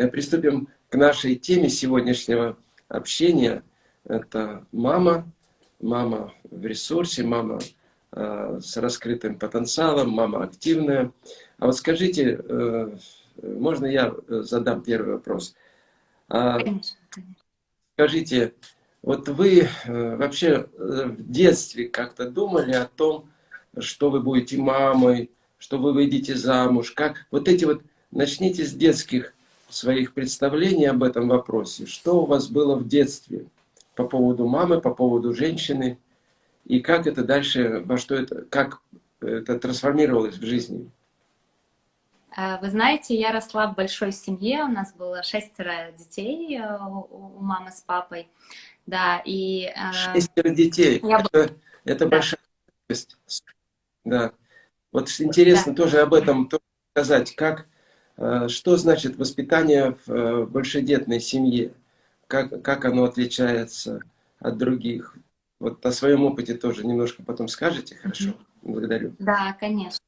э, приступим к нашей теме сегодняшнего общения. Это мама, мама в ресурсе, мама э, с раскрытым потенциалом, мама активная. А вот скажите, э, можно я задам первый вопрос? А, конечно, Скажите, вот вы вообще в детстве как-то думали о том, что вы будете мамой, что вы выйдете замуж, как вот эти вот, начните с детских своих представлений об этом вопросе. Что у вас было в детстве по поводу мамы, по поводу женщины, и как это дальше, во что это, как это трансформировалось в жизни? А, вы знаете, я росла в большой семье, у нас было шестеро детей э, у мамы с папой. Да, и... Э, шестеро детей, я... это, это да. большая Да. Вот интересно да. тоже об этом сказать, как, что значит воспитание в э, большедетной семье, как, как оно отличается от других. Вот о своем опыте тоже немножко потом скажете, хорошо? Благодарю. Да, конечно.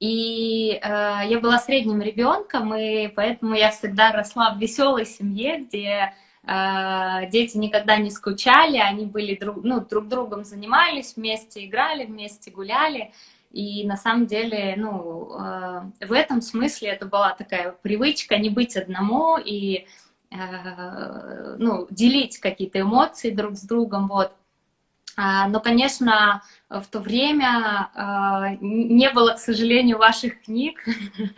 И э, я была средним ребенком, и поэтому я всегда росла в веселой семье, где э, дети никогда не скучали, они были друг, ну, друг другом занимались вместе, играли вместе, гуляли. И на самом деле, ну, э, в этом смысле это была такая привычка не быть одному и, э, ну, делить какие-то эмоции друг с другом, вот. А, но, конечно, в то время э, не было, к сожалению, ваших книг,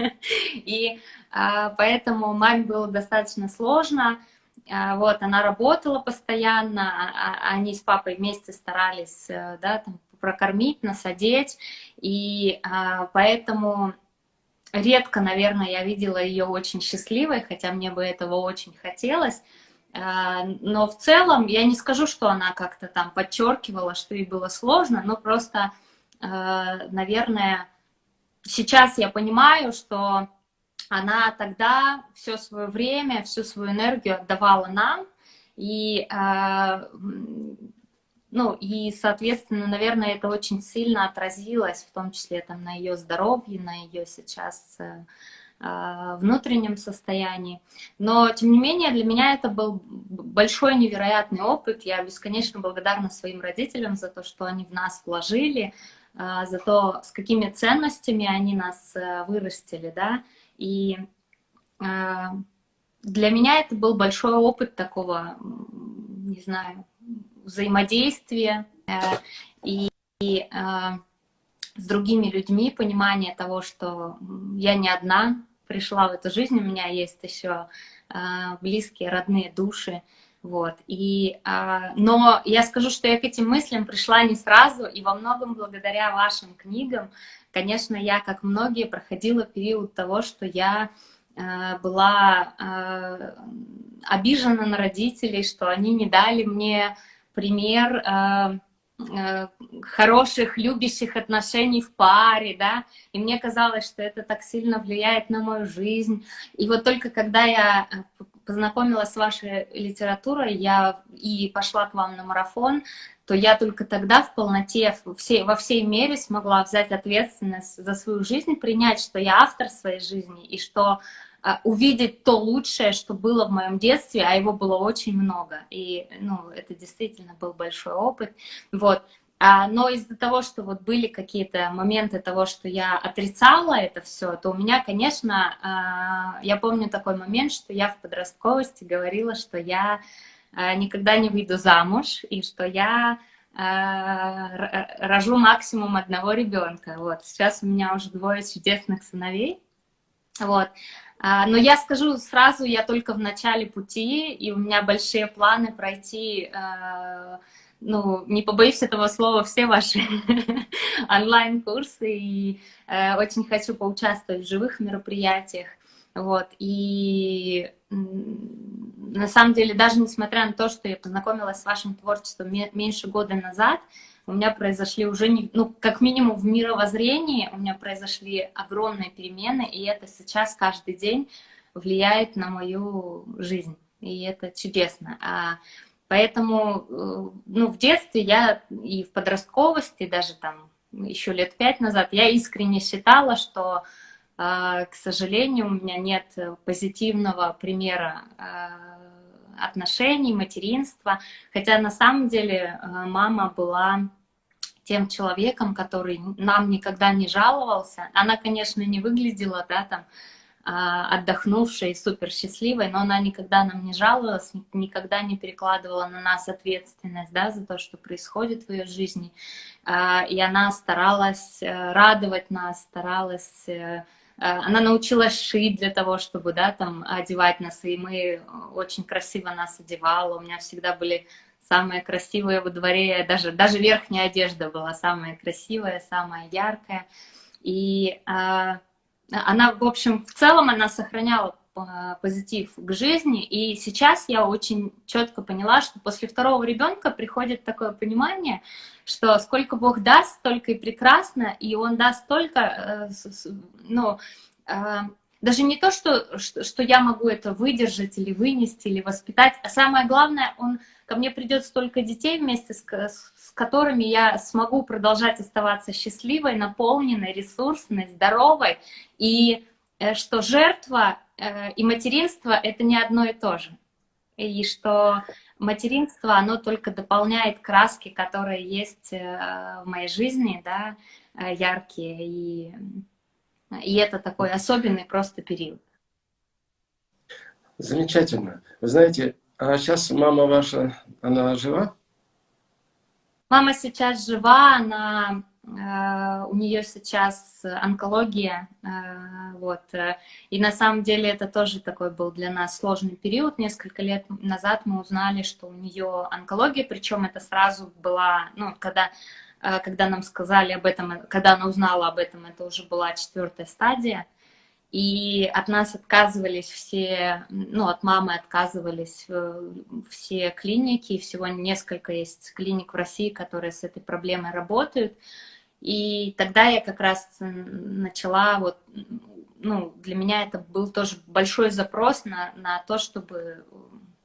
и поэтому маме было достаточно сложно. Вот, она работала постоянно, а, а, они с папой вместе старались, да, там, прокормить, насадить, и а, поэтому редко, наверное, я видела ее очень счастливой, хотя мне бы этого очень хотелось, а, но в целом я не скажу, что она как-то там подчеркивала, что ей было сложно, но просто, а, наверное, сейчас я понимаю, что она тогда все свое время, всю свою энергию отдавала нам, и ну, и, соответственно, наверное, это очень сильно отразилось, в том числе там, на ее здоровье, на ее сейчас э, э, внутреннем состоянии. Но, тем не менее, для меня это был большой невероятный опыт. Я бесконечно благодарна своим родителям за то, что они в нас вложили, э, за то, с какими ценностями они нас э, вырастили, да. И э, для меня это был большой опыт такого, не знаю, взаимодействие э, и, и э, с другими людьми, понимание того, что я не одна пришла в эту жизнь, у меня есть еще э, близкие, родные души, вот. И, но я скажу, что я к этим мыслям пришла не сразу, и во многом благодаря вашим книгам, конечно, я, как многие, проходила период того, что я была обижена на родителей, что они не дали мне пример э, э, хороших, любящих отношений в паре, да, и мне казалось, что это так сильно влияет на мою жизнь. И вот только когда я э, познакомилась с вашей литературой, я и пошла к вам на марафон, то я только тогда в полноте, все, во всей мере смогла взять ответственность за свою жизнь, принять, что я автор своей жизни, и что увидеть то лучшее, что было в моем детстве, а его было очень много. И, ну, это действительно был большой опыт. Вот. А, но из-за того, что вот были какие-то моменты того, что я отрицала это все, то у меня, конечно, а, я помню такой момент, что я в подростковости говорила, что я а, никогда не выйду замуж, и что я рожу максимум одного ребенка. Вот. Сейчас у меня уже двое чудесных сыновей. Вот. А, но я скажу сразу, я только в начале пути, и у меня большие планы пройти, а, ну, не побоюсь этого слова, все ваши онлайн-курсы, и э, очень хочу поучаствовать в живых мероприятиях. Вот, и на самом деле, даже несмотря на то, что я познакомилась с вашим творчеством меньше года назад, у меня произошли уже, не, ну, как минимум в мировоззрении, у меня произошли огромные перемены, и это сейчас каждый день влияет на мою жизнь, и это чудесно. А, поэтому, э, ну, в детстве я и в подростковости, даже там еще лет пять назад, я искренне считала, что К сожалению, у меня нет позитивного примера отношений, материнства, хотя на самом деле мама была тем человеком, который нам никогда не жаловался. Она, конечно, не выглядела, да, там, а, отдохнувшей, супер счастливой, но она никогда нам не жаловалась, никогда не перекладывала на нас ответственность да, за то, что происходит в ее жизни. А, и она старалась э, радовать нас, старалась... Э, э, она научилась шить для того, чтобы да, там, одевать нас, и мы очень красиво нас одевала. У меня всегда были самые красивые во дворе, даже, даже верхняя одежда была самая красивая, самая яркая. И а, она, в общем, в целом она сохраняла а, позитив к жизни, и сейчас я очень четко поняла, что после второго ребенка приходит такое понимание, что сколько Бог даст, столько и прекрасно, и Он даст столько, э, ну, а, даже не то, что, что, что я могу это выдержать или вынести, или воспитать, а самое главное, Он ко мне придет столько детей вместе с, с которыми я смогу продолжать оставаться счастливой, наполненной, ресурсной, здоровой, и э, что жертва э, и материнство — это не одно и то же. И что материнство, оно только дополняет краски, которые есть э, в моей жизни, да, яркие, и, и это такой особенный просто период. Замечательно. Вы знаете, а сейчас мама ваша, она жива? Мама сейчас жива, она, э, у нее сейчас онкология, э, вот. И на самом деле это тоже такой был для нас сложный период. Несколько лет назад мы узнали, что у нее онкология, причем это сразу была, ну, когда, э, когда нам сказали об этом, когда она узнала об этом, это уже была четвертая стадия и от нас отказывались все, ну, от мамы отказывались э, все клиники, всего несколько есть клиник в России, которые с этой проблемой работают. И тогда я как раз начала, вот, ну, для меня это был тоже большой запрос на, на то, чтобы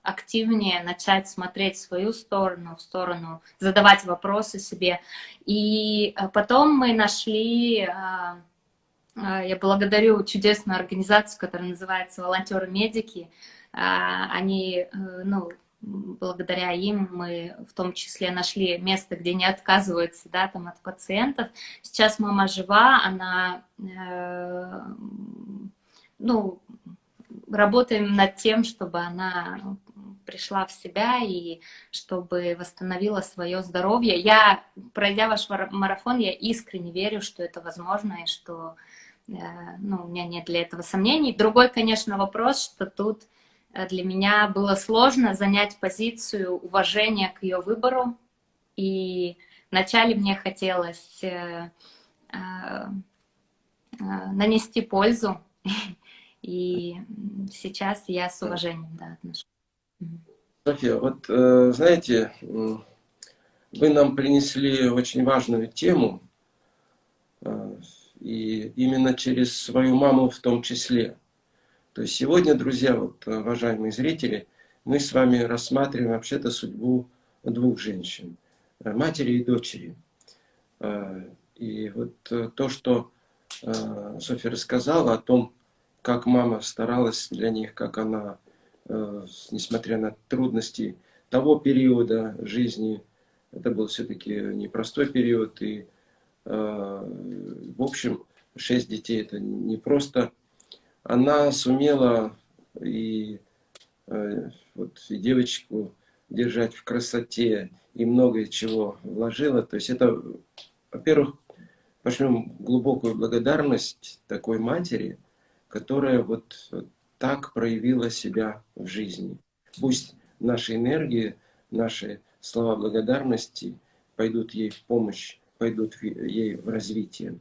активнее начать смотреть в свою сторону, в сторону, задавать вопросы себе. И э, потом мы нашли а, я благодарю чудесную организацию, которая называется «Волонтеры-медики». А, они, э, ну, благодаря им мы в том числе нашли место, где не отказываются да, там, от пациентов. Сейчас мама жива, она, э, ну, работаем над тем, чтобы она пришла в себя и чтобы восстановила свое здоровье. Я, пройдя ваш марафон, я искренне верю, что это возможно и что ну, у меня нет для этого сомнений. Другой, конечно, вопрос, что тут э, для меня было сложно занять позицию уважения к ее выбору. И вначале мне хотелось э, нанести пользу, и сейчас я с уважением да, отношусь. София, вот знаете, вы нам принесли очень важную тему, и именно через свою маму в том числе. То есть сегодня, друзья, вот, э, уважаемые зрители, мы с вами рассматриваем вообще-то судьбу двух женщин, э, матери и дочери. Э, и вот то, что Софья рассказала о том, как мама старалась для них, как она, несмотря на трудности того периода жизни, это был все-таки непростой период, и Э, в общем, шесть детей это не просто. Она сумела и, э, вот, и девочку держать в красоте, и многое чего вложила. То есть это, во-первых, пошлем глубокую благодарность такой матери, которая вот так проявила себя в жизни. Пусть наши энергии, наши слова благодарности пойдут ей в помощь пойдут ей в развитие.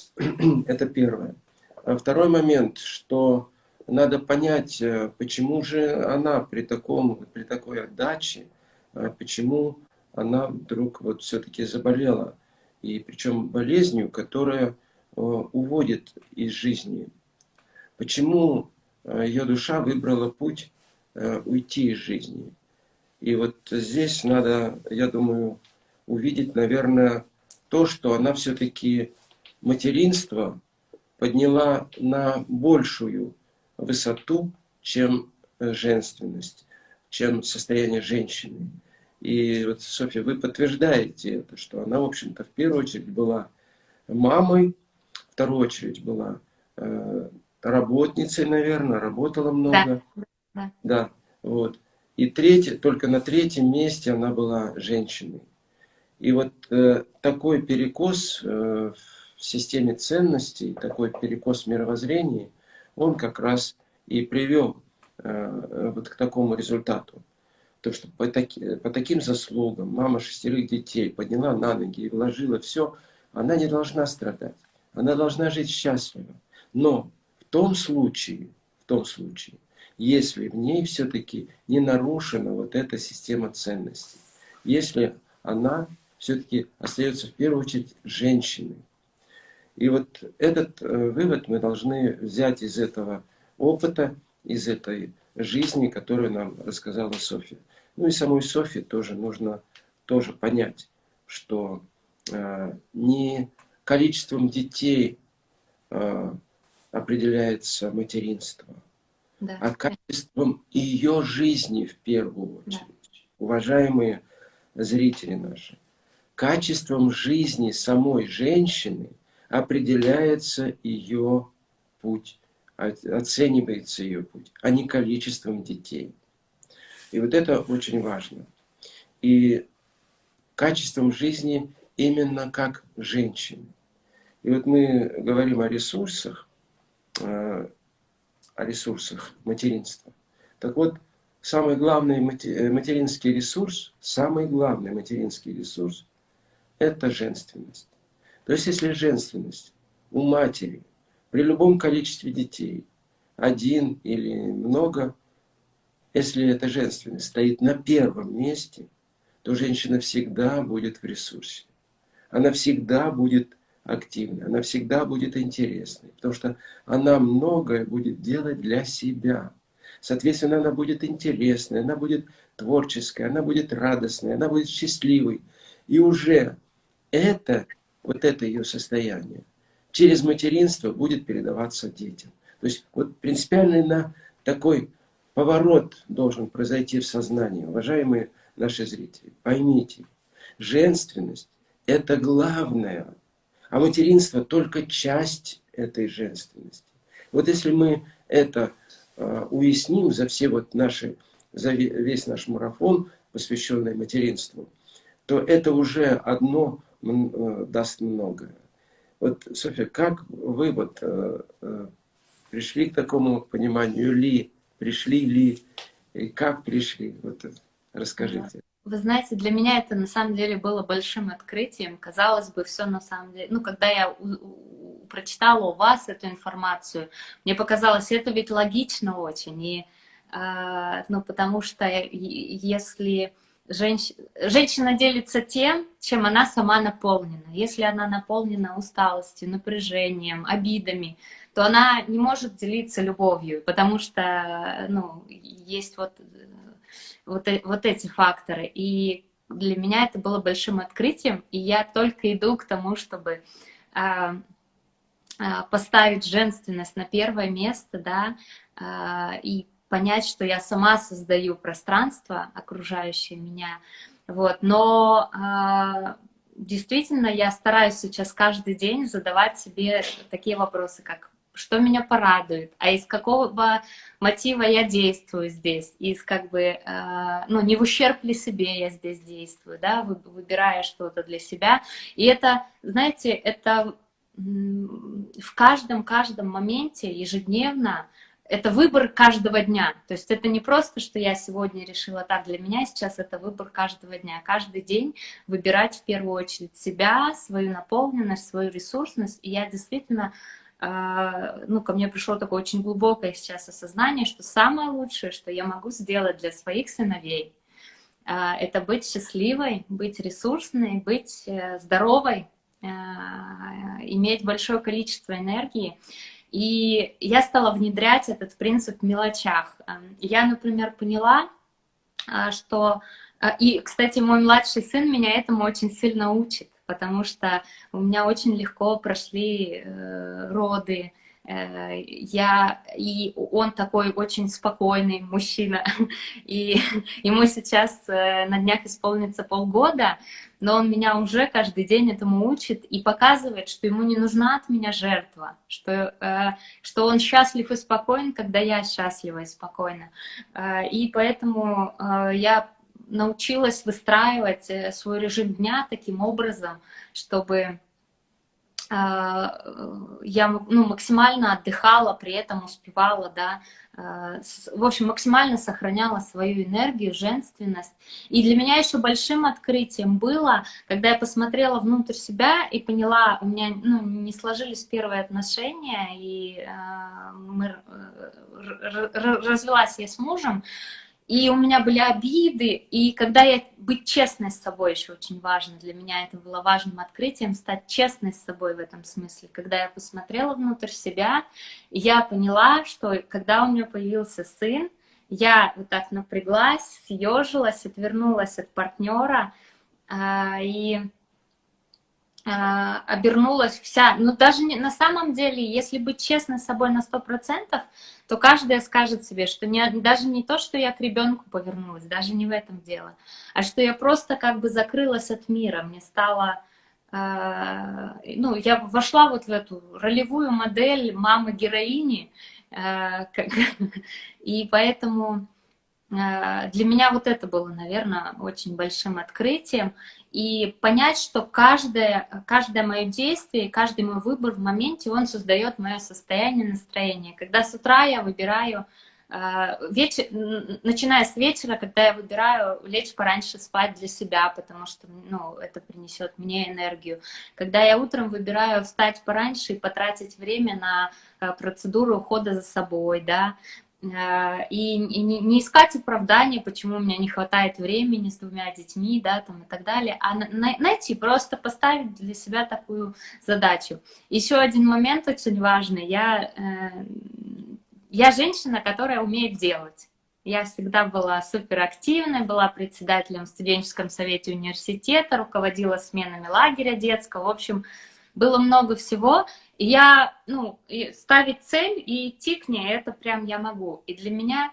Это первое. А второй момент, что надо понять, э, почему же она при, таком, при такой отдаче, э, почему она вдруг вот все-таки заболела. И причем болезнью, которая э, уводит из жизни. Почему ее душа выбрала путь уйти из жизни. И вот здесь надо, я думаю, увидеть, наверное, то, что она все-таки материнство подняла на большую высоту, чем женственность, чем состояние женщины. И вот, Софья, вы подтверждаете это, что она, в общем-то, в первую очередь была мамой, в вторую очередь была э, работницей, наверное, работала много. Да, да. да вот. И третье, только на третьем месте она была женщиной. И вот э, такой перекос э, в системе ценностей, такой перекос в мировоззрении, он как раз и привел э, вот к такому результату. То, что по, таки, по таким заслугам мама шестерых детей подняла на ноги и вложила все, она не должна страдать. Она должна жить счастливо. Но в том случае, в том случае, если в ней все-таки не нарушена вот эта система ценностей, если она все-таки остается в первую очередь женщиной. И вот этот э, вывод мы должны взять из этого опыта, из этой жизни, которую нам рассказала Софья. Ну и самой Софье тоже нужно тоже понять, что э, не количеством детей э, определяется материнство, да. а качеством ее жизни в первую очередь. Да. Уважаемые зрители наши, качеством жизни самой женщины определяется ее путь, оценивается ее путь, а не количеством детей. И вот это очень важно. И качеством жизни именно как женщины. И вот мы говорим о ресурсах, э, о ресурсах материнства. Так вот, самый главный материнский ресурс, самый главный материнский ресурс – это женственность. То есть, если женственность у матери при любом количестве детей, один или много, если эта женственность стоит на первом месте, то женщина всегда будет в ресурсе. Она всегда будет активной, она всегда будет интересной, потому что она многое будет делать для себя. Соответственно, она будет интересной, она будет творческой, она будет радостной, она будет счастливой. И уже это, вот это ее состояние, через материнство будет передаваться детям. То есть вот принципиально на такой Поворот должен произойти в сознании. Уважаемые наши зрители, поймите, женственность – это главное, а материнство – только часть этой женственности. Вот если мы это э, уясним за все вот наши, за весь наш марафон, посвященный материнству, то это уже одно даст многое. Вот, Софья, как вы вот э, э, пришли к такому пониманию ли, пришли ли, и как пришли? Вот расскажите. Вы знаете, для меня это на самом деле было большим открытием. Казалось бы, все на самом деле... Ну, когда я прочитала у вас эту информацию, мне показалось, это ведь логично очень. И, э, ну, потому что если женщ... женщина делится тем, чем она сама наполнена. Если она наполнена усталостью, напряжением, обидами, то она не может делиться любовью, потому что ну, есть вот, вот, э, вот эти факторы. И для меня это было большим открытием, и я только иду к тому, чтобы а, поставить женственность на первое место, да, а, и понять, что я сама создаю пространство, окружающее меня, вот, но а, действительно я стараюсь сейчас каждый день задавать себе такие вопросы, как что меня порадует, а из какого мотива я действую здесь, из как бы, э, ну, не в ущерб ли себе я здесь действую, да, выбирая что-то для себя. И это, знаете, это в каждом-каждом моменте ежедневно, это выбор каждого дня. То есть это не просто, что я сегодня решила так, для меня сейчас это выбор каждого дня. Каждый день выбирать в первую очередь себя, свою наполненность, свою ресурсность. И я действительно а, ну, ко мне пришло такое очень глубокое сейчас осознание, что самое лучшее, что я могу сделать для своих сыновей, а, это быть счастливой, быть ресурсной, быть э, здоровой, иметь большое количество энергии. И я стала внедрять этот принцип в мелочах. Я, например, поняла, что... И, кстати, мой младший сын меня этому очень сильно учит. потому что у меня очень легко прошли э, роды, Э, я, и он такой очень спокойный мужчина, и ему сейчас э, на днях исполнится полгода, но он меня уже каждый день этому учит и показывает, что ему не нужна от меня жертва, что, э, что он счастлив и спокоен, когда я счастлива и спокойна. И поэтому я научилась выстраивать свой режим дня таким образом, чтобы я ну, максимально отдыхала, при этом успевала, да, а, в общем, максимально сохраняла свою энергию, женственность. И для меня еще большим открытием было, когда я посмотрела внутрь себя и поняла, у меня ну, не сложились первые отношения, и э, мы, развелась я с мужем, и у меня были обиды, и когда я быть честной с собой еще очень важно, для меня это было важным открытием, стать честной с собой в этом смысле. Когда я посмотрела внутрь себя, я поняла, что когда у меня появился сын, я вот так напряглась, съежилась, отвернулась от партнера, а, и обернулась вся, ну даже не, на самом деле, если быть честной с собой на сто процентов, то каждая скажет себе, что не, даже не то, что я к ребенку повернулась, даже не в этом дело, а что я просто как бы закрылась от мира, мне стало, э, ну, я вошла вот в эту ролевую модель мамы-героини, э, и поэтому для меня вот это было, наверное, очень большим открытием и понять, что каждое, каждое мое действие, каждый мой выбор в моменте, он создает мое состояние, настроение. Когда с утра я выбираю, э, вечер, начиная с вечера, когда я выбираю лечь пораньше спать для себя, потому что ну, это принесет мне энергию. Когда я утром выбираю встать пораньше и потратить время на э, процедуру ухода за собой, да, и, и не, искать оправдания, почему у меня не хватает времени с двумя детьми, да, там и так далее, а на, найти, просто поставить для себя такую задачу. Еще один момент очень важный. Я, э, я женщина, которая умеет делать. Я всегда была суперактивной, была председателем в студенческом совете университета, руководила сменами лагеря детского. В общем, было много всего. Я, ну, ставить цель и идти к ней, это прям я могу. И для меня,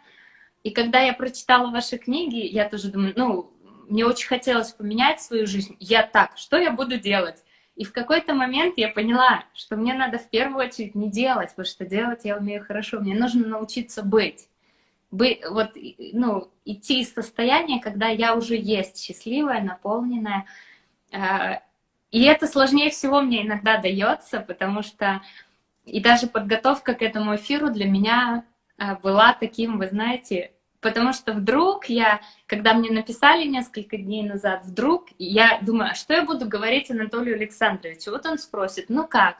и когда я прочитала ваши книги, я тоже думаю, ну, мне очень хотелось поменять свою жизнь. Я так, что я буду делать? И в какой-то момент я поняла, что мне надо в первую очередь не делать, потому что делать я умею хорошо. Мне нужно научиться быть. Быть, вот, ну, идти из состояния, когда я уже есть счастливая, наполненная, а, и это сложнее всего мне иногда дается, потому что и даже подготовка к этому эфиру для меня а, была таким, вы знаете, потому что вдруг я, когда мне написали несколько дней назад, вдруг я думаю, а что я буду говорить Анатолию Александровичу? Вот он спросит, ну как?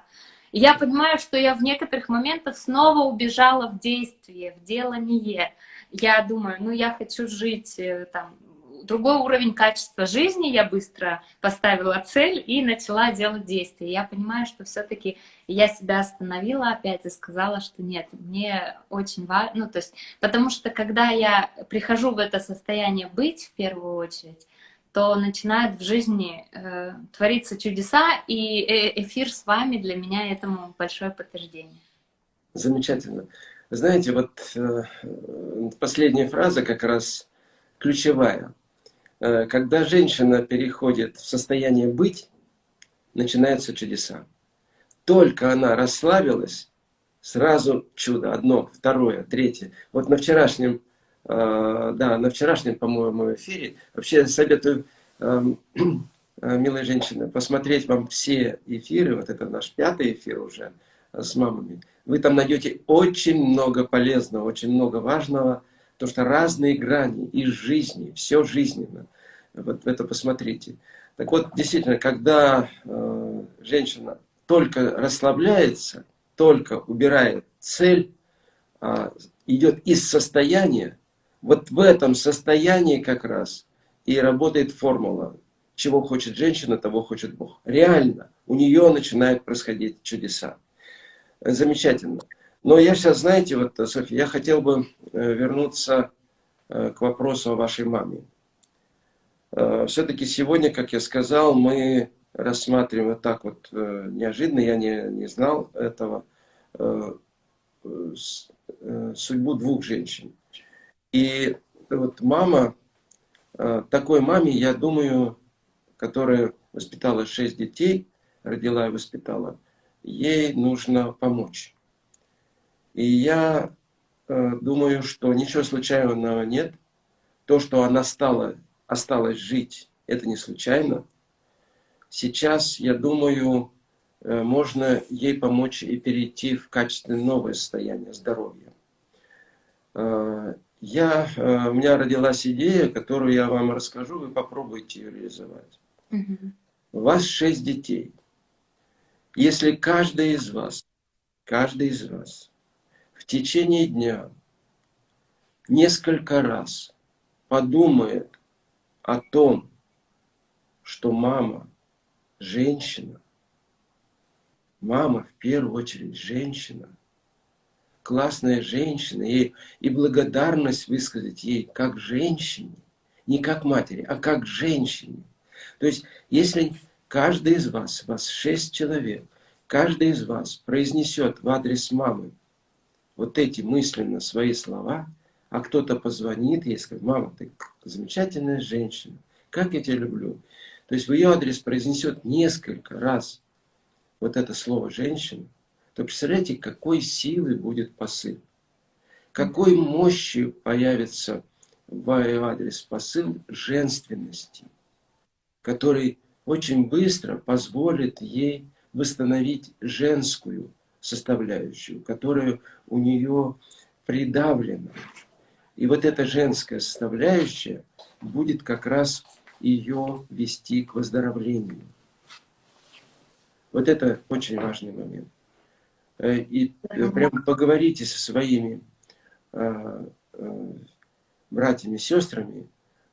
И я понимаю, что я в некоторых моментах снова убежала в действие, в делание. Я думаю, ну я хочу жить э, там другой уровень качества жизни, я быстро поставила цель и начала делать действия. Я понимаю, что все-таки я себя остановила опять и сказала, что нет, мне очень важно, ну то есть, потому что когда я прихожу в это состояние быть в первую очередь, то начинают в жизни э, твориться чудеса, и э, эфир с вами для меня этому большое подтверждение. Замечательно. Знаете, вот э, последняя фраза как раз ключевая. Э, когда женщина переходит в состояние быть, начинаются чудеса. Только она расслабилась, сразу чудо, одно, второе, третье. Вот на вчерашнем, э, да, на вчерашнем, по-моему, эфире, вообще советую, эм, э, милые женщины, посмотреть вам все эфиры, вот это наш пятый эфир уже с мамами. Вы там найдете очень много полезного, очень много важного, Потому что разные грани из жизни, все жизненно. Вот это посмотрите. Так вот, действительно, когда э, женщина только расслабляется, только убирает цель, э, идет из состояния, вот в этом состоянии как раз и работает формула. Чего хочет женщина, того хочет Бог. Реально, у нее начинают происходить чудеса. Замечательно. Но я сейчас, знаете, вот, Софья, я хотел бы э, вернуться э, к вопросу о вашей маме. Э, Все-таки сегодня, как я сказал, мы рассматриваем вот так вот э, неожиданно, я не, не знал этого, э, судьбу двух женщин. И вот мама, такой маме, я думаю, которая воспитала шесть детей, родила и воспитала, ей нужно помочь. И я э, думаю, что ничего случайного нет. То, что она стала, осталась жить, это не случайно. Сейчас, я думаю, э, можно ей помочь и перейти в качественное новое состояние здоровья. Э, я, э, у меня родилась идея, которую я вам расскажу, вы попробуйте ее реализовать. Угу. У вас шесть детей. Если каждый из вас, каждый из вас течение дня несколько раз подумает о том, что мама женщина, мама в первую очередь женщина, классная женщина, и, и благодарность высказать ей как женщине, не как матери, а как женщине. То есть, если каждый из вас, вас шесть человек, каждый из вас произнесет в адрес мамы вот эти мысленно свои слова, а кто-то позвонит ей и скажет, мама, ты замечательная женщина, как я тебя люблю. То есть в ее адрес произнесет несколько раз вот это слово «женщина», то представляете, какой силы будет посыл, какой мощью появится в адрес посыл женственности, который очень быстро позволит ей восстановить женскую составляющую, которая у нее придавлена. И вот эта женская составляющая будет как раз ее вести к выздоровлению. Вот это очень важный момент. Э, и э, прям поговорите со своими э, братьями, сестрами,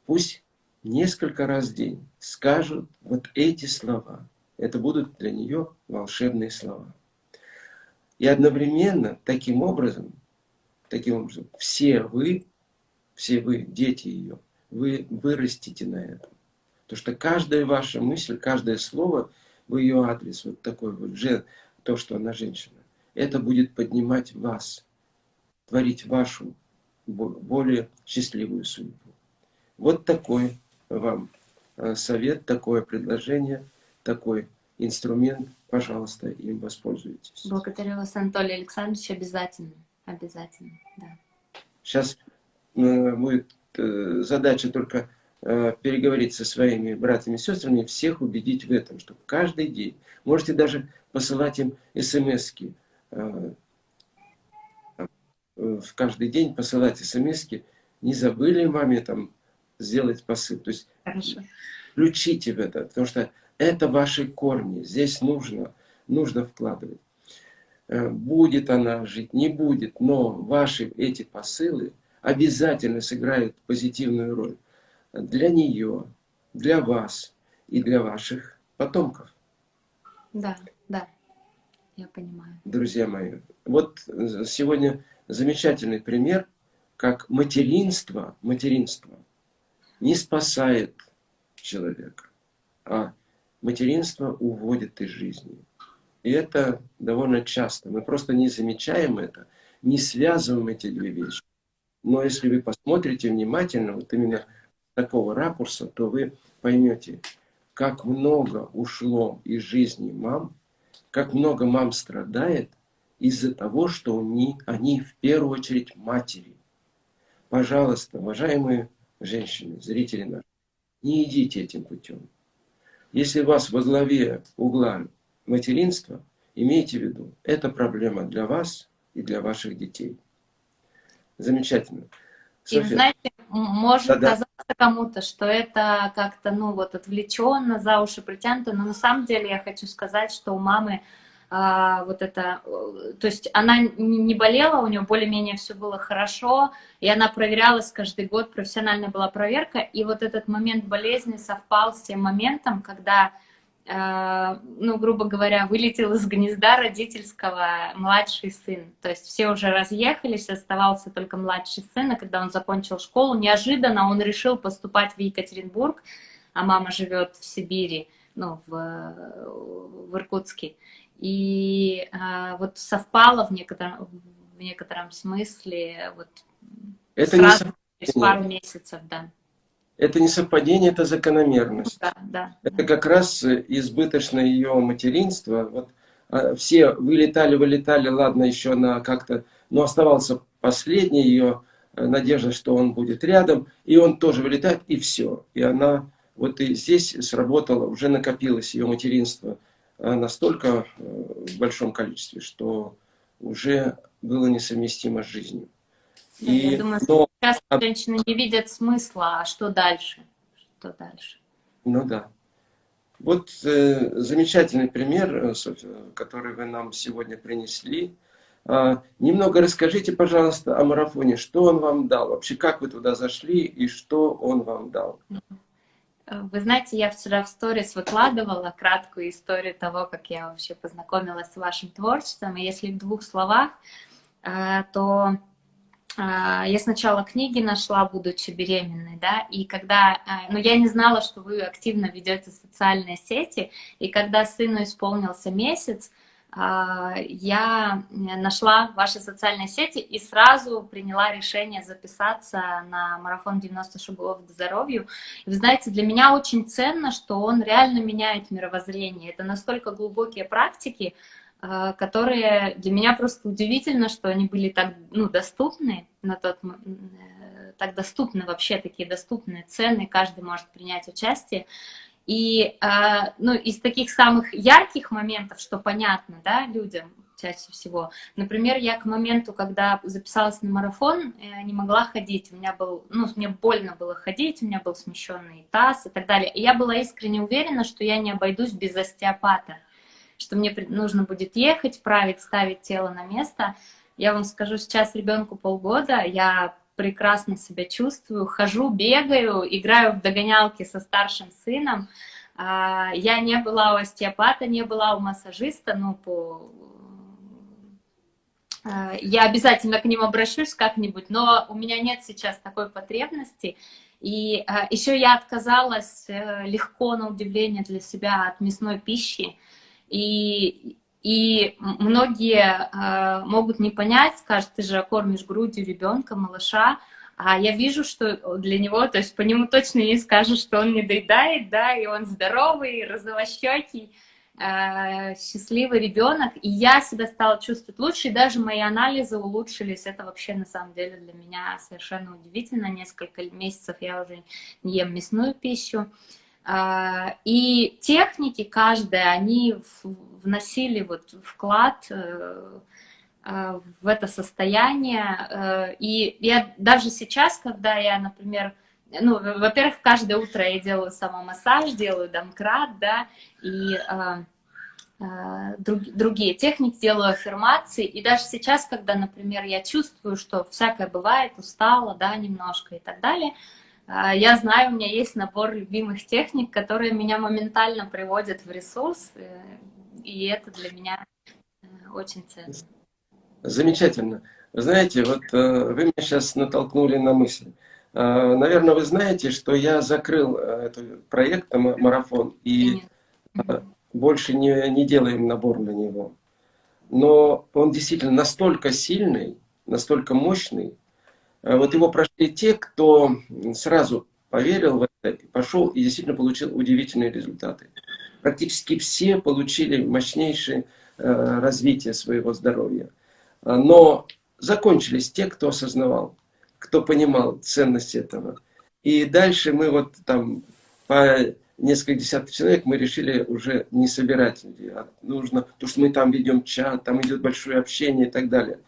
пусть несколько раз в день скажут вот эти слова. Это будут для нее волшебные слова. И одновременно, таким образом, таким образом, все вы, все вы, дети ее, вы вырастите на этом. Потому что каждая ваша мысль, каждое слово в ее адрес, вот такой вот, то, что она женщина, это будет поднимать вас, творить вашу более счастливую судьбу. Вот такой вам э, совет, такое предложение, такой инструмент пожалуйста, им воспользуйтесь. Благодарю вас, Анатолий Александрович, обязательно, обязательно, да. Сейчас э, будет э, задача только э, переговорить со своими братьями и сестрами, всех убедить в этом, что каждый день, можете даже посылать им смс-ки, в каждый день посылать смс не забыли маме там сделать посыл. То есть Хорошо. включите в это, потому что это ваши корни. Здесь нужно, нужно вкладывать. Э, будет она жить, не будет, но ваши эти посылы обязательно сыграют позитивную роль для нее, для вас и для ваших потомков. Да, да, я понимаю. Друзья мои, вот сегодня замечательный пример, как материнство, материнство не спасает человека, а материнство уводит из жизни. И это довольно часто. Мы просто не замечаем это, не связываем эти две вещи. Но если вы посмотрите внимательно, вот именно такого ракурса, то вы поймете, как много ушло из жизни мам, как много мам страдает из-за того, что они, они в первую очередь матери. Пожалуйста, уважаемые женщины, зрители наши, не идите этим путем. Если вас во главе угла материнство, имейте в виду, это проблема для вас и для ваших детей. Замечательно. И знаете, может да, казаться кому-то, что это как-то, ну вот, отвлеченно, за уши притянуто, но на самом деле я хочу сказать, что у мамы а, вот это, то есть она не болела, у нее более-менее все было хорошо, и она проверялась каждый год, профессиональная была проверка, и вот этот момент болезни совпал с тем моментом, когда, а, ну, грубо говоря, вылетел из гнезда родительского младший сын, то есть все уже разъехались, оставался только младший сын, и когда он закончил школу, неожиданно он решил поступать в Екатеринбург, а мама живет в Сибири, ну, в, в Иркутске. И а, вот совпало в некотором, в некотором смысле вот это сразу не через пару месяцев, да. Это не совпадение, это закономерность. Да, да. Это как раз избыточное ее материнство. Вот а, все вылетали, вылетали, ладно, еще она как-то, но оставался последний ее э, надежда, что он будет рядом, и он тоже вылетает, и все. И она вот и здесь сработала, уже накопилось ее материнство настолько э, в большом количестве, что уже было несовместимо с жизнью. И, я думаю, но... сейчас женщины не видят смысла, а что дальше? Что дальше? Ну да. Вот э, замечательный пример, Софья, который вы нам сегодня принесли. А, немного расскажите, пожалуйста, о марафоне. Что он вам дал? Вообще, как вы туда зашли и что он вам дал? Вы знаете, я вчера в сторис выкладывала краткую историю того, как я вообще познакомилась с вашим творчеством. И если в двух словах, э, то а, я сначала книги нашла, будучи беременной, да, и когда, ну, я не знала, что вы активно ведете социальные сети, и когда сыну исполнился месяц, я нашла ваши социальные сети и сразу приняла решение записаться на марафон 90 шагов к здоровью. И вы знаете, для меня очень ценно, что он реально меняет мировоззрение. Это настолько глубокие практики, а, которые для меня просто удивительно, что они были так ну, доступны на тот э, так доступны вообще такие доступные цены, каждый может принять участие. И а, ну, из таких самых ярких моментов, что понятно да, людям чаще всего, например, я к моменту, когда записалась на марафон, э, не могла ходить, у меня был, ну, мне больно было ходить, у меня был смещенный таз и так далее. И я была искренне уверена, что я не обойдусь без остеопата что мне нужно будет ехать, править, ставить тело на место. Я вам скажу, сейчас ребенку полгода, я прекрасно себя чувствую, хожу, бегаю, играю в догонялки со старшим сыном. А, я не была у остеопата, не была у массажиста, ну, по... А, я обязательно к ним обращусь как-нибудь, но у меня нет сейчас такой потребности. И а, еще я отказалась э, легко, на удивление для себя, от мясной пищи. И, и многие э, могут не понять, скажут, ты же кормишь грудью ребенка, малыша, а я вижу, что для него, то есть по нему точно не скажешь, что он не доедает, да, и он здоровый, розовощекий, э, счастливый ребенок, и я себя стала чувствовать лучше, и даже мои анализы улучшились, это вообще на самом деле для меня совершенно удивительно, несколько месяцев я уже не ем мясную пищу, а, и техники каждая, они вносили вот вклад э, а, в это состояние. Э, и я даже сейчас, когда я, например, ну, во-первых, каждое утро я делаю самомассаж, делаю домкрат, да, и а, другие техники, делаю аффирмации, и даже сейчас, когда, например, я чувствую, что всякое бывает, устала, да, немножко и так далее, а, я знаю, у меня есть набор любимых техник, которые меня моментально приводят в ресурс, э, и это для меня э, очень ценно. Замечательно. Вы знаете, вот э, вы меня сейчас натолкнули на мысль. Наверное, вы знаете, что я закрыл этот проект «Марафон», и больше не, не делаем набор на него. Но он действительно настолько сильный, настолько мощный, вот его прошли те, кто сразу поверил в это, пошел и действительно получил удивительные результаты. Практически все получили мощнейшее э, развитие своего здоровья. Э, но закончились те, кто осознавал, кто понимал ценность этого. И дальше мы вот там по несколько десятков человек мы решили уже не собирать людей, а нужно, потому что мы там ведем чат, там идет большое общение и так далее.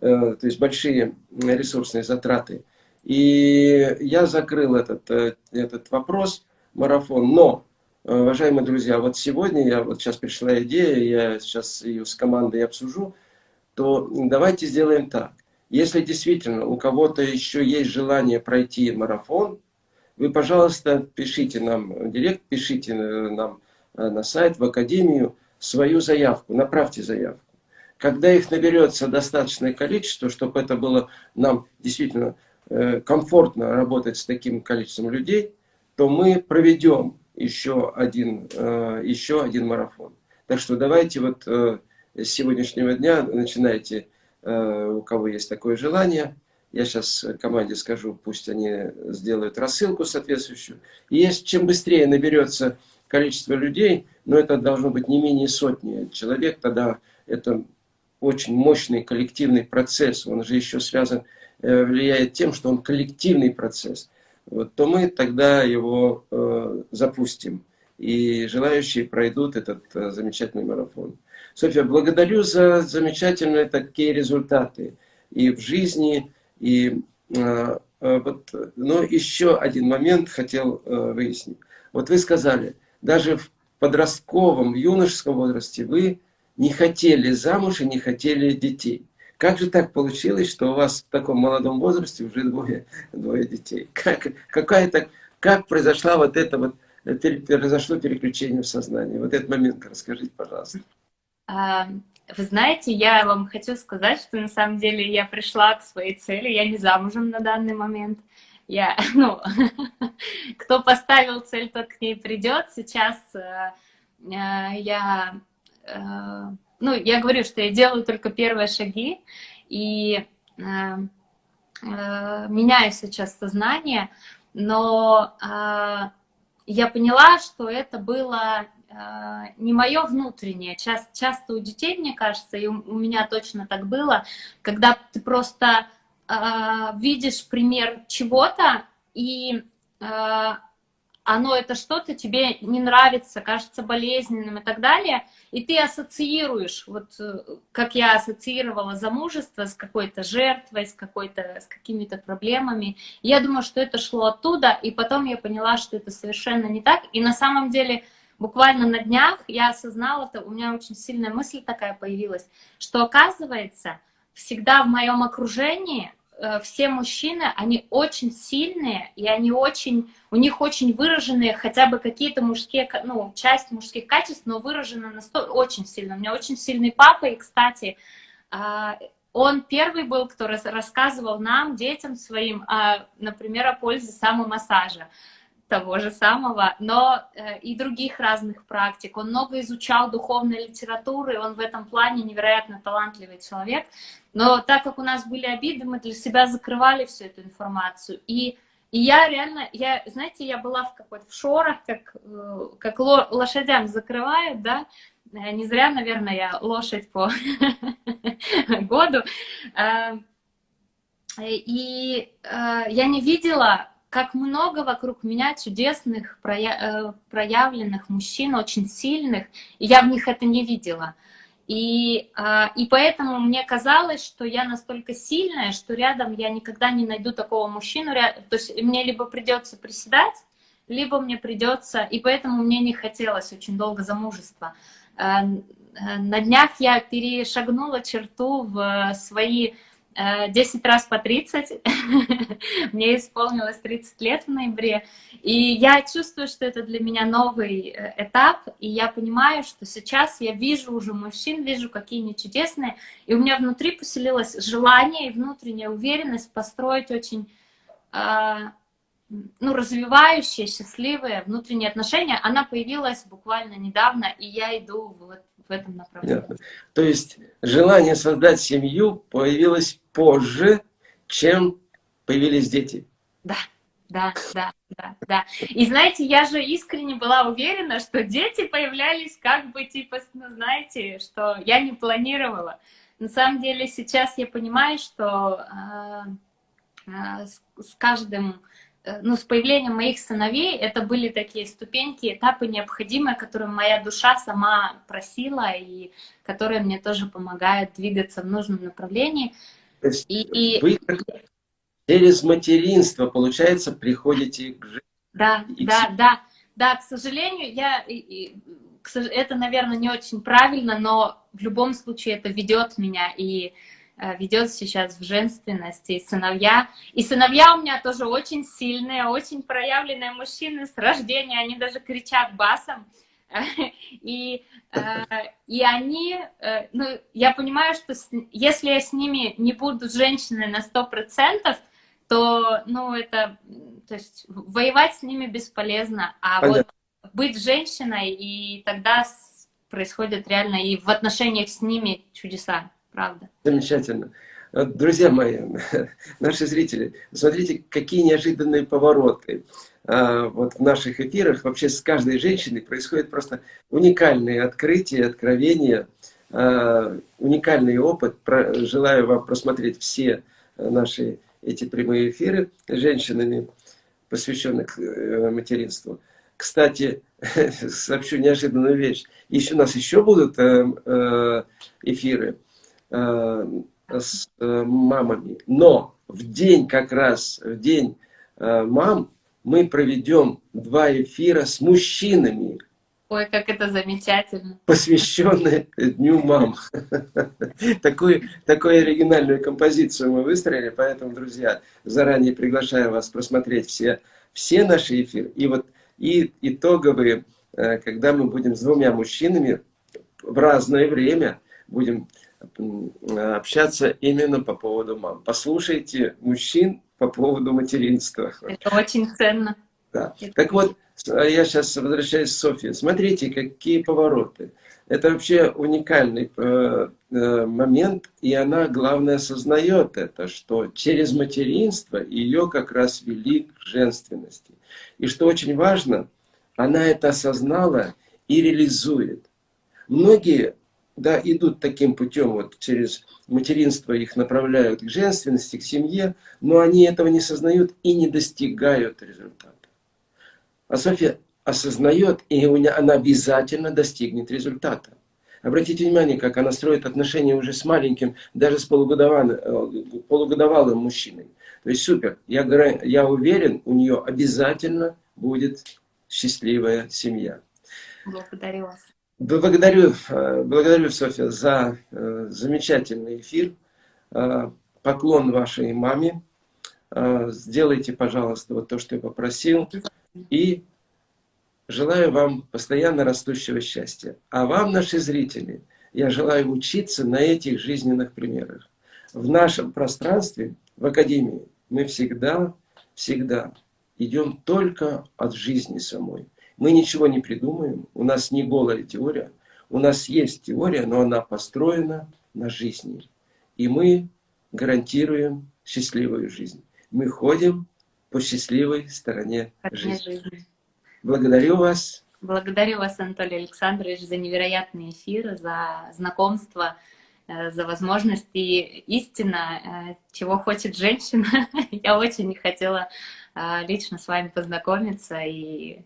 Э, то есть большие ресурсные затраты. И я закрыл этот, э, этот вопрос, марафон. Но, э, уважаемые друзья, вот сегодня, я вот сейчас пришла идея, я сейчас ее с командой обсужу, то давайте сделаем так. Если действительно у кого-то еще есть желание пройти марафон, вы, пожалуйста, пишите нам в директ, пишите нам на сайт, в академию свою заявку, направьте заявку. Когда их наберется достаточное количество, чтобы это было нам действительно э, комфортно работать с таким количеством людей, то мы проведем еще один, э, еще один марафон. Так что давайте вот э, с сегодняшнего дня начинайте, у кого есть такое желание. Я сейчас команде скажу, пусть они сделают рассылку соответствующую. И если чем быстрее наберется количество людей, но это должно быть не менее сотни человек, тогда это очень мощный коллективный процесс. Он же еще связан, влияет тем, что он коллективный процесс вот, то мы тогда его э, запустим. И желающие пройдут этот э, замечательный марафон. Софья, благодарю за замечательные такие результаты и в жизни, и э, э, вот, но еще один момент хотел э, выяснить. Вот вы сказали, даже в подростковом, юношеском возрасте вы не хотели замуж и не хотели детей. Как же так получилось, что у вас в таком молодом возрасте уже двое, двое детей? Как, какая-то, как произошла вот это вот, произошло переключение в сознании? Вот этот момент расскажите, пожалуйста. А, вы знаете, я вам хочу сказать, что на самом деле я пришла к своей цели, я не замужем на данный момент. Я, ну, кто поставил цель, тот к ней придет. Сейчас э, э, я э, ну, я говорю, что я делаю только первые шаги, и э, э, меняю сейчас сознание, но э, я поняла, что это было не мое внутреннее. Часто, часто у детей, мне кажется, и у, меня точно так было, когда ты просто видишь пример чего-то, и оно это что-то тебе не нравится, кажется болезненным и так далее, и ты ассоциируешь, вот э, как я ассоциировала замужество с какой-то жертвой, с какой-то, с какими-то проблемами. Я думаю, что это шло оттуда, и потом я поняла, что это совершенно не так, и на самом деле буквально на днях я осознала это, у меня очень сильная мысль такая появилась, что оказывается, всегда в моем окружении все мужчины, они очень сильные, и они очень, у них очень выраженные хотя бы какие-то мужские, ну, часть мужских качеств, но выражены настолько, очень сильно. У меня очень сильный папа, и, кстати, а, он первый был, кто рассказывал нам, детям своим, а, например, о пользе самомассажа того же самого, но э, и других разных практик. Он много изучал духовной литературы, он в этом плане невероятно талантливый человек. Но так как у нас были обиды, мы для себя закрывали всю эту информацию. И, и я реально, я, знаете, я была в какой-то в шорах, как, э, как лошадям закрывают, да, э, не зря, наверное, я лошадь по году. И я не видела как много вокруг меня чудесных, э, проявленных мужчин, очень сильных, и я в них это не видела. И, а, и поэтому мне казалось, что я настолько сильная, что рядом я никогда не найду такого мужчину. То есть мне либо придется приседать, либо мне придется... И поэтому мне не хотелось очень долго замужества. Э, э, на днях я перешагнула черту в свои 10 э, раз по 30. Мне исполнилось 30 лет в ноябре. И я чувствую, что это для меня новый э, этап. И я понимаю, что сейчас я вижу уже мужчин, вижу, какие они чудесные. И у меня внутри поселилось желание и внутренняя уверенность построить очень а, ну, развивающие, счастливые внутренние отношения. Она появилась буквально недавно, и я иду вот в этом направлении. Понятно. То есть желание создать семью появилось позже, чем появились дети. Да, да, да, да, да. И знаете, я же искренне была уверена, что дети появлялись как бы типа, ну знаете, что я не планировала. На самом деле сейчас я понимаю, что э, э, с, с каждым ну, с появлением моих сыновей это были такие ступеньки, этапы необходимые, которые моя душа сама просила и которые мне тоже помогают двигаться в нужном направлении. То есть и, и... вы через материнство, получается, приходите к жизни. Да, и да, к... да, да, к сожалению, я, это, наверное, не очень правильно, но в любом случае это ведет меня и Э, ведет сейчас в женственности, и сыновья. И сыновья у меня тоже очень сильные, очень проявленные мужчины с рождения, они даже кричат басом. И, э, и они, э, ну, я понимаю, что если я с ними не буду женщиной на сто процентов, то, ну, это, то есть, воевать с ними бесполезно. А Понятно. вот быть женщиной, и тогда происходят реально и в отношениях с ними чудеса, правда. Замечательно. Друзья мои, наши зрители, смотрите, какие неожиданные повороты. А, вот в наших эфирах вообще с каждой женщиной происходит просто уникальные открытия, откровения, а, уникальный опыт. Желаю вам просмотреть все наши эти прямые эфиры с женщинами, посвященных э, материнству. Кстати, сообщу неожиданную вещь. Еще у нас еще будут э, э, эфиры с мамами. Но в день как раз, в день мам, мы проведем два эфира с мужчинами. Ой, как это замечательно. Посвященные Дню мам. Такую, такую оригинальную композицию мы выстроили, поэтому, друзья, заранее приглашаю вас просмотреть все, все наши эфиры. И вот и итоговые, э, когда мы будем с двумя мужчинами в разное время будем общаться именно по поводу мам. Послушайте мужчин по поводу материнства. Это очень ценно. Да. Так вот, я сейчас возвращаюсь к Софье. Смотрите, какие повороты. Это вообще уникальный э, э, момент, и она, главное, осознает это, что через материнство ее как раз вели к женственности. И что очень важно, она это осознала и реализует. Многие да, идут таким путем, вот через материнство их направляют к женственности, к семье, но они этого не сознают и не достигают результата. А Софья осознает, и она обязательно достигнет результата. Обратите внимание, как она строит отношения уже с маленьким, даже с полугодовалым, э, полугодовалым мужчиной. То есть супер. Я, я уверен, у нее обязательно будет счастливая семья. Благодарю вас. Благодарю, э, благодарю, Софья, за э, замечательный эфир. Э, поклон вашей маме. Сделайте, пожалуйста, вот то, что я попросил. И желаю вам постоянно растущего счастья. А вам, наши зрители, я желаю учиться на этих жизненных примерах. В нашем пространстве, в Академии, мы всегда, всегда идем только от жизни самой. Мы ничего не придумаем, у нас не голая теория. У нас есть теория, но она построена на жизни. И мы гарантируем счастливую жизнь. Мы ходим по счастливой стороне жизни. жизни. Благодарю вас. Благодарю вас, Анатолий Александрович, за невероятный эфир, за знакомство, э, за возможность. И истина, э, чего хочет женщина. Я очень хотела э, лично с вами познакомиться и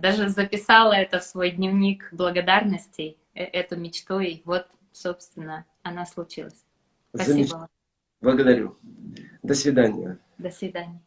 даже записала это в свой дневник благодарностей, э, эту мечту, и вот, собственно, она случилась. Спасибо Замеч... Благодарю. До свидания. До свидания.